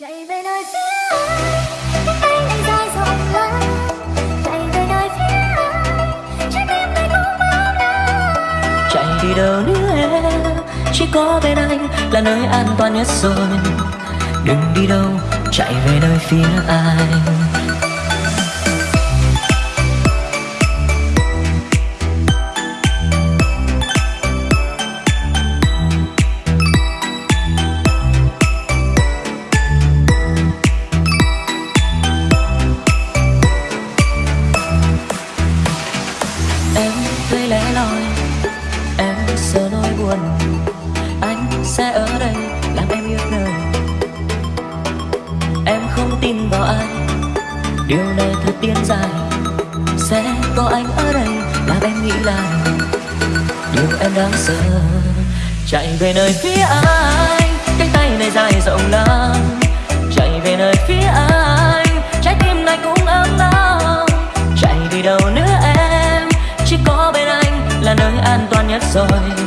chạy về nơi phía anh anh tay này dài rộng lớn chạy về nơi phía anh trái tim anh cũng bao la chạy đi đâu nữa em? Chỉ có bên anh là nơi an toàn nhất rồi. Đừng đi đâu, chạy về nơi phía anh. Sẽ ở đây làm em yêu đời. Em không tin vào ai. Điều này thật tiên dài sẽ có anh ở đây làm em nghĩ lại. Điều em đang sợ, chạy về nơi phía anh. Cánh tay này dài rộng lắm. Chạy về nơi phía anh. Trái tim này cũng ấm nóng chạy đi đâu nữa em? Chỉ có bên anh là nơi an toàn nhất rồi.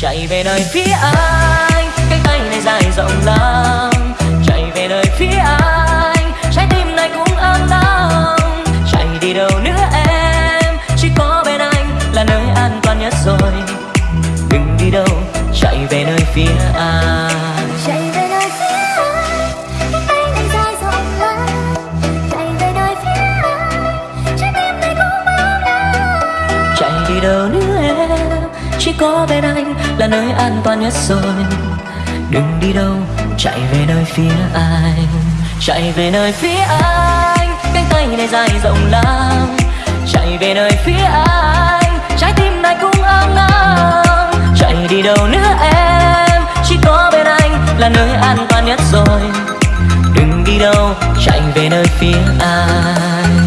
Chạy về nơi phía anh. Cánh tay này dài rộng lắm. Chạy về nơi phía anh. Trái tim này cũng ấm nóng chạy đi đâu nữa em? Chỉ có bên anh là nơi an toàn nhất rồi. Đừng đi đâu chạy về nơi phía anh. Chạy về nơi phía anh. Cánh tay này dài rộng lớn chạy về nơi phía anh. Trái tim này cũng bao la chạy đi đâu nữa chỉ có bên anh là nơi an toàn nhất rồi. Đừng đi đâu, chạy về nơi phía anh, chạy về nơi phía anh. Cánh tay này dài rộng lắm, chạy về nơi phía anh. Trái tim này cũng ấm nóng chạy đi đâu nữa em? Chỉ có bên anh là nơi an toàn nhất rồi. Đừng đi đâu, chạy về nơi phía anh.